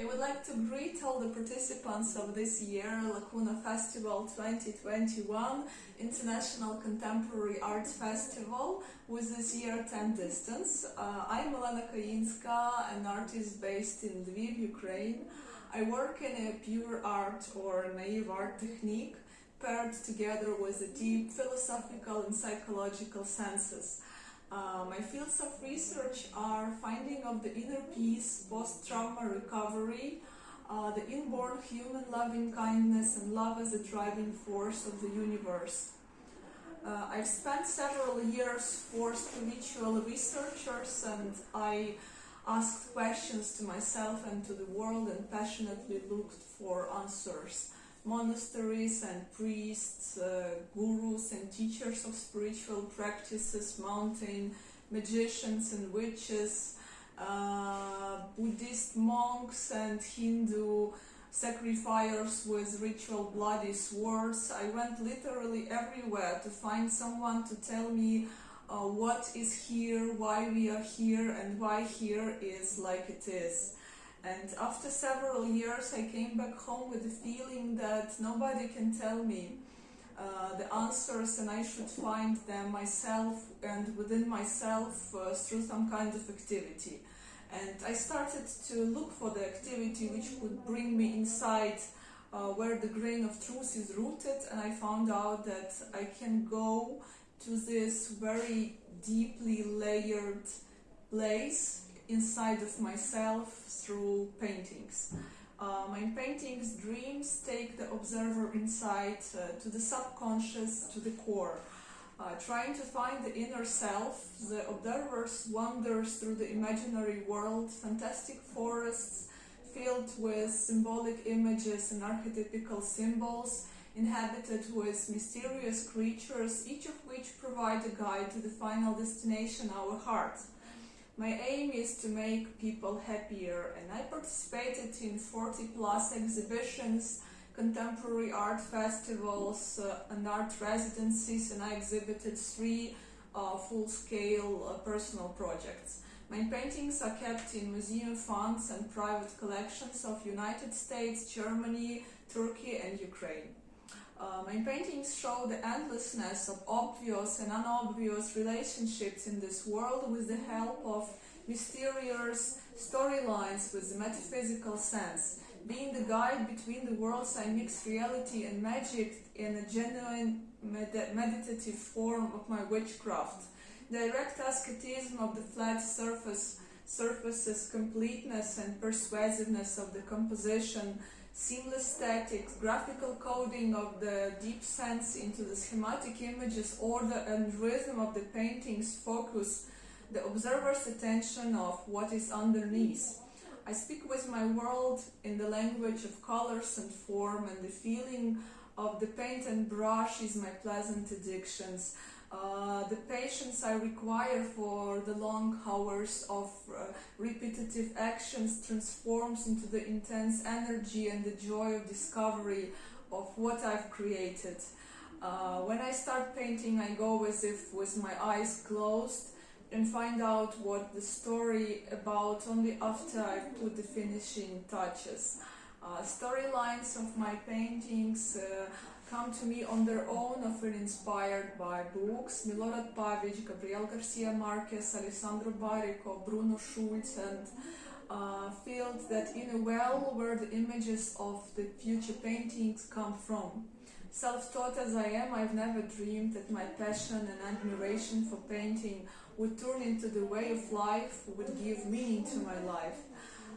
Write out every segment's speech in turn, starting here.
I would like to greet all the participants of this year Lacuna Festival 2021 International Contemporary Art Festival with this year 10 distance. Uh, I'm Elena Kayinska, an artist based in Lviv, Ukraine. I work in a pure art or naive art technique paired together with a deep philosophical and psychological senses. Uh, my fields of research are finding of the inner peace, post-trauma recovery, uh, the inborn human loving kindness and love as a driving force of the universe. Uh, I've spent several years for spiritual researchers and I asked questions to myself and to the world and passionately looked for answers monasteries and priests, uh, gurus and teachers of spiritual practices, mountain magicians and witches, uh, Buddhist monks and Hindu sacrificers with ritual bloody swords. I went literally everywhere to find someone to tell me uh, what is here, why we are here and why here is like it is. And after several years, I came back home with the feeling that nobody can tell me uh, the answers and I should find them myself and within myself uh, through some kind of activity. And I started to look for the activity which would bring me inside uh, where the grain of truth is rooted and I found out that I can go to this very deeply layered place inside of myself through paintings. Uh, my paintings, dreams, take the observer inside uh, to the subconscious, to the core. Uh, trying to find the inner self, the observer wanders through the imaginary world, fantastic forests filled with symbolic images and archetypical symbols, inhabited with mysterious creatures, each of which provide a guide to the final destination, our heart. My aim is to make people happier and I participated in 40 plus exhibitions, contemporary art festivals uh, and art residencies and I exhibited three uh, full-scale uh, personal projects. My paintings are kept in museum funds and private collections of United States, Germany, Turkey and Ukraine. Uh, my paintings show the endlessness of obvious and unobvious relationships in this world with the help of mysterious storylines with the metaphysical sense. Being the guide between the worlds, I mix reality and magic in a genuine med meditative form of my witchcraft. Direct asceticism of the flat surface surfaces completeness and persuasiveness of the composition seamless statics, graphical coding of the deep sense into the schematic images, order and rhythm of the paintings focus the observer's attention of what is underneath. I speak with my world in the language of colors and form and the feeling of the paint and brush is my pleasant addictions. Uh, the patience I require for the long hours of uh, repetitive actions transforms into the intense energy and the joy of discovery of what I've created. Uh, when I start painting, I go as if with my eyes closed and find out what the story about only after I put the finishing touches. Uh, storylines of my paintings uh, come to me on their own, often inspired by books. Milorad Pavic, Gabriel Garcia Marquez, Alessandro Baricco, Bruno Schulz, and uh, that in a well where the images of the future paintings come from. Self-taught as I am, I've never dreamed that my passion and admiration for painting would turn into the way of life, would give meaning to my life.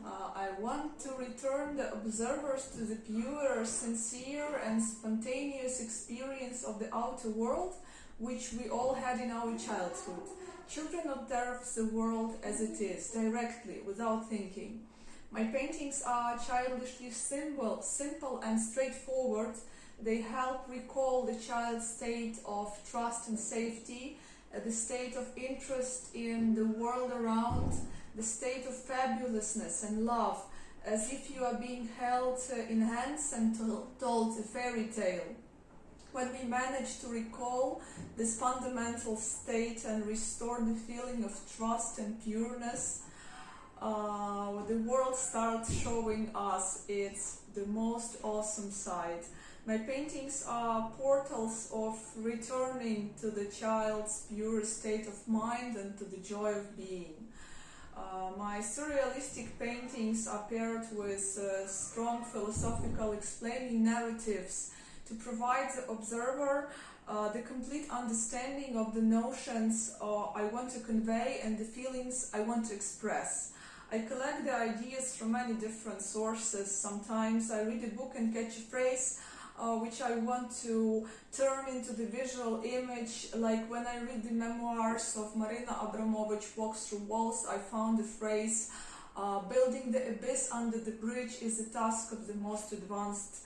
Uh, I want to return the observers to the pure, sincere and spontaneous experience of the outer world which we all had in our childhood. Children observe the world as it is, directly, without thinking. My paintings are childishly simple, simple and straightforward. They help recall the child's state of trust and safety, uh, the state of interest in the world around, the state of fabulousness and love, as if you are being held uh, in hands and told a fairy tale. When we manage to recall this fundamental state and restore the feeling of trust and pureness, uh, the world starts showing us its the most awesome side. My paintings are portals of returning to the child's pure state of mind and to the joy of being. Uh, my surrealistic paintings are paired with uh, strong philosophical explaining narratives to provide the observer uh, the complete understanding of the notions uh, I want to convey and the feelings I want to express. I collect the ideas from many different sources. Sometimes I read a book and catch a phrase uh, which I want to turn into the visual image. Like when I read the memoirs of Marina Abramovic, Walks Through Walls, I found the phrase uh, building the abyss under the bridge is the task of the most advanced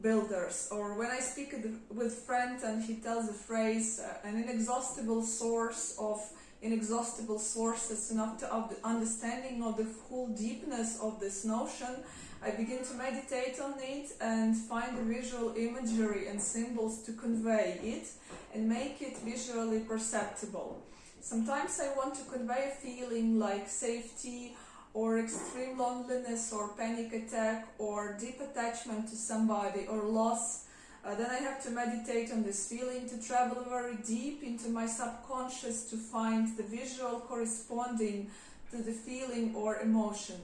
builders. Or when I speak with friend and he tells the phrase uh, an inexhaustible source of inexhaustible sources enough to understanding of the full deepness of this notion, I begin to meditate on it and find the visual imagery and symbols to convey it and make it visually perceptible. Sometimes I want to convey a feeling like safety or extreme loneliness or panic attack or deep attachment to somebody or loss. Uh, then I have to meditate on this feeling, to travel very deep into my subconscious to find the visual corresponding to the feeling or emotion.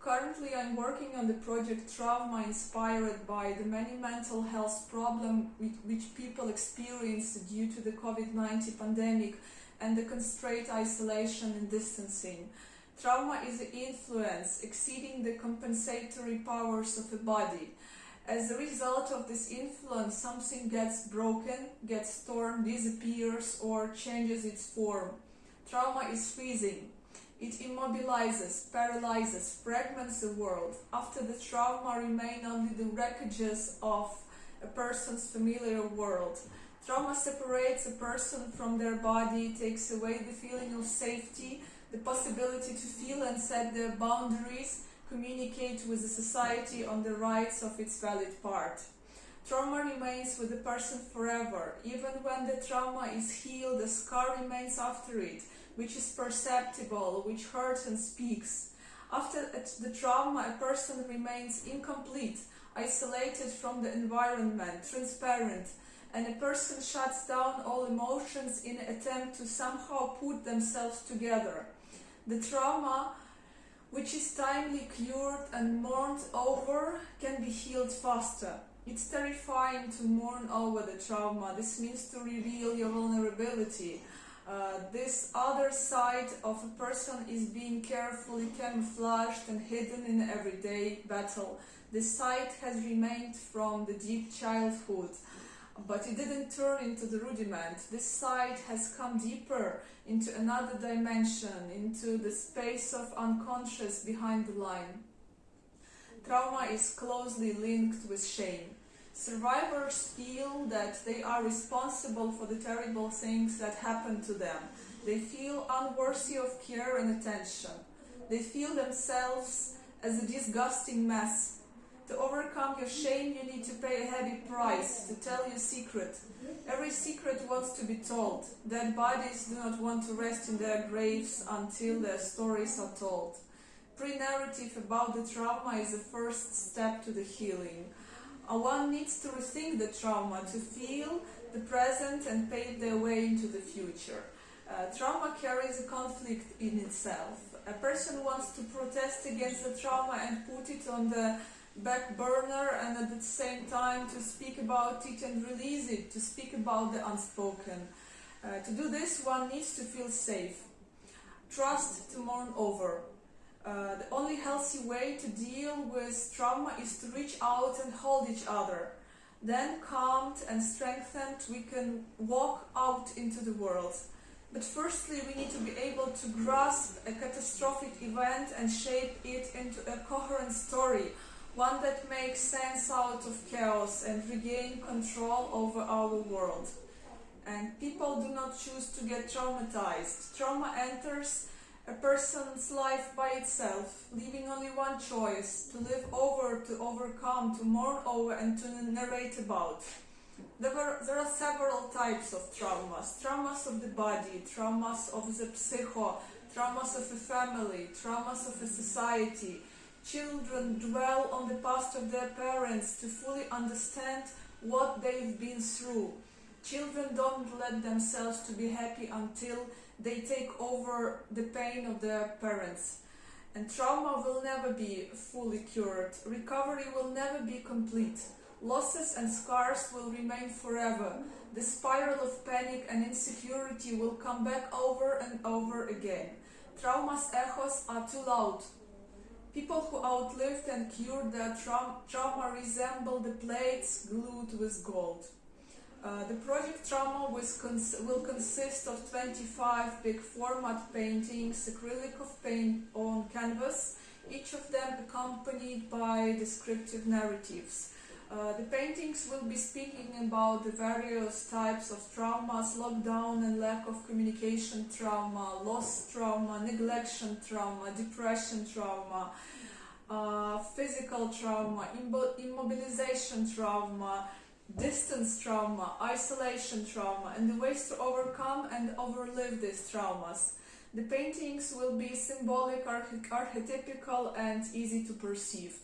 Currently, I'm working on the project Trauma inspired by the many mental health problems which people experience due to the COVID-19 pandemic and the constrained isolation and distancing. Trauma is the influence exceeding the compensatory powers of the body. As a result of this influence, something gets broken, gets torn, disappears, or changes its form. Trauma is freezing, it immobilizes, paralyzes, fragments the world. After the trauma remain only the wreckages of a person's familiar world. Trauma separates a person from their body, takes away the feeling of safety, the possibility to feel and set their boundaries, communicate with the society on the rights of its valid part. Trauma remains with the person forever. Even when the trauma is healed, the scar remains after it which is perceptible, which hurts and speaks. After the trauma, a person remains incomplete, isolated from the environment, transparent, and a person shuts down all emotions in an attempt to somehow put themselves together. The trauma, which is timely cured and mourned over, can be healed faster. It's terrifying to mourn over the trauma. This means to reveal your vulnerability, uh, this other side of a person is being carefully camouflaged and hidden in everyday battle. This side has remained from the deep childhood, but it didn't turn into the rudiment. This side has come deeper into another dimension, into the space of unconscious behind the line. Trauma is closely linked with shame. Survivors feel that they are responsible for the terrible things that happen to them. They feel unworthy of care and attention. They feel themselves as a disgusting mess. To overcome your shame, you need to pay a heavy price to tell your secret. Every secret wants to be told. Dead bodies do not want to rest in their graves until their stories are told. Pre-narrative about the trauma is the first step to the healing. One needs to rethink the trauma to feel the present and pave their way into the future. Uh, trauma carries a conflict in itself. A person wants to protest against the trauma and put it on the back burner and at the same time to speak about it and release it, to speak about the unspoken. Uh, to do this, one needs to feel safe. Trust to mourn over. Uh, the only healthy way to deal with trauma is to reach out and hold each other. Then, calmed and strengthened, we can walk out into the world. But firstly, we need to be able to grasp a catastrophic event and shape it into a coherent story, one that makes sense out of chaos and regain control over our world. And people do not choose to get traumatized. Trauma enters a person's life by itself, leaving only one choice, to live over, to overcome, to mourn over and to narrate about. There, were, there are several types of traumas. Traumas of the body, traumas of the psycho, traumas of a family, traumas of a society. Children dwell on the past of their parents to fully understand what they've been through. Children don't let themselves to be happy until they take over the pain of their parents. And trauma will never be fully cured. Recovery will never be complete. Losses and scars will remain forever. The spiral of panic and insecurity will come back over and over again. Trauma's echoes are too loud. People who outlived and cured their traum- trauma resemble the plates glued with gold. Uh, the project Trauma cons- will consist of 25 big format paintings, acrylic of paint on canvas, each of them accompanied by descriptive narratives. Uh, the paintings will be speaking about the various types of traumas, lockdown and lack of communication trauma, loss trauma, neglection trauma, depression trauma, uh, physical trauma, immobilization trauma, distance trauma, isolation trauma, and the ways to overcome and overlive these traumas. The paintings will be symbolic, arch- archetypical, and easy to perceive.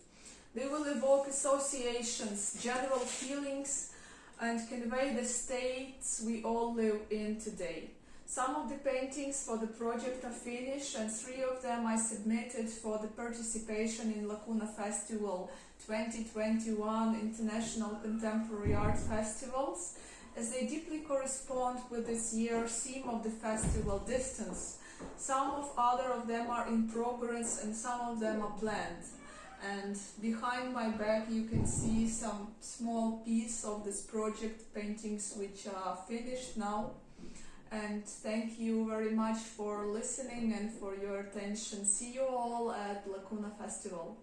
They will evoke associations, general feelings, and convey the states we all live in today. Some of the paintings for the project are finished, and three of them I submitted for the participation in Lacuna Festival 2021 International Contemporary Art Festivals, as they deeply correspond with this year's theme of the festival distance. Some of other of them are in progress and some of them are planned and behind my back you can see some small piece of this project paintings which are finished now and thank you very much for listening and for your attention. See you all at lacuna festival